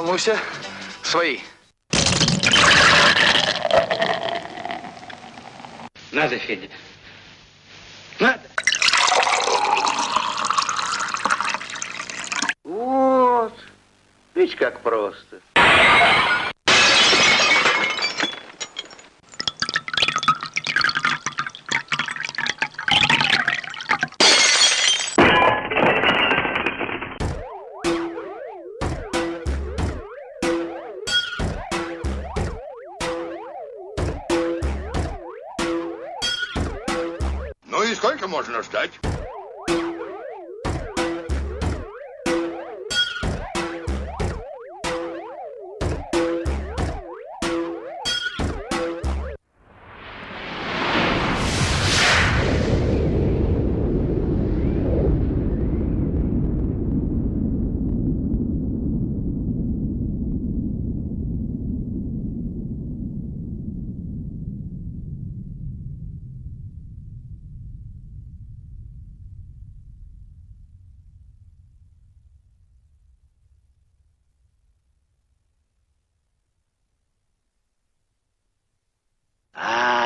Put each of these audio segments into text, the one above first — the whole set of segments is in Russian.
волнуйся. Свои. Надо, Федя. Надо. Вот. Видишь, как просто. сколько можно ждать?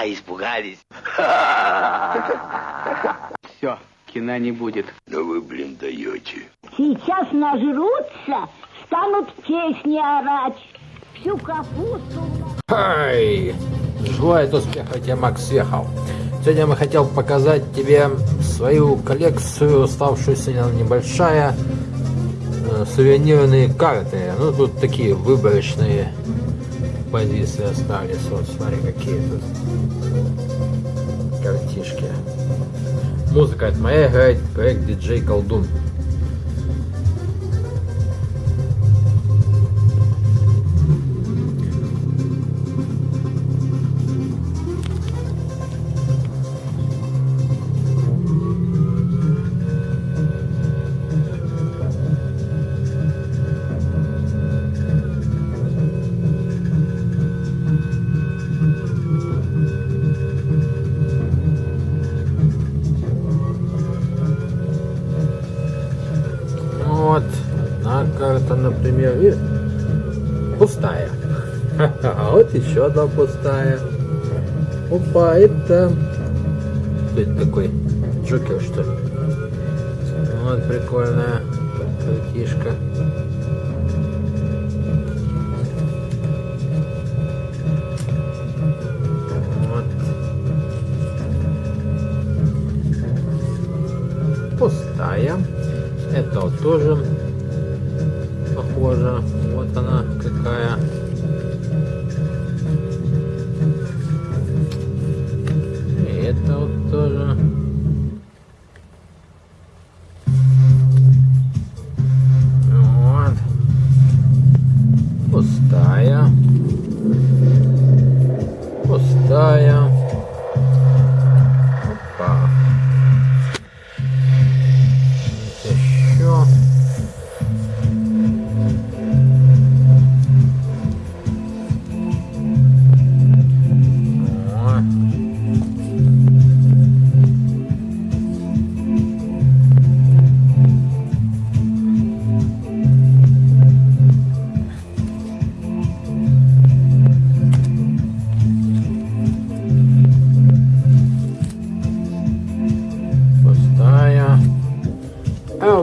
А, испугались. Все, кино не будет. Да вы, блин, даете. Сейчас нажрутся, станут песни орать. Всю капусту... Хай! Желает успеха тебе, Макс Вехов. Сегодня мы хотел показать тебе свою коллекцию, оставшуюся небольшая, э, сувенирные карты. Ну, тут такие выборочные позиции остались. Вот, смотри, какие тут картишки. Музыка от моя играет проект диджей Колдун. Например, и пустая. А вот еще одна пустая. Опа, это... Кто это такой? Джокер, что ли? Вот, прикольная картишка. Вот. Пустая. Это вот тоже похоже. Вот она какая. И это вот тоже.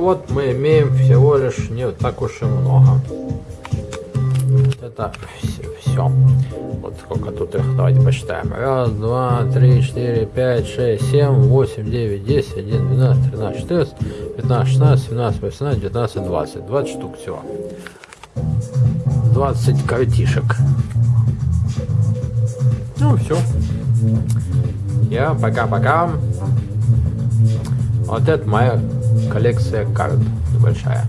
Вот мы имеем всего лишь не так уж и много. Это все. Вот сколько тут их, давайте посчитаем. Раз, два, три, четыре, пять, шесть, семь, восемь, девять, десять, один, двенадцать, тринадцать, четырнадцать, пятнадцать, шестнадцать, семнадцать, восемнадцать, девятнадцать, двадцать. Двадцать штук всего. Двадцать картишек. Ну все. Я пока-пока. Вот это моя Коллекция карт небольшая.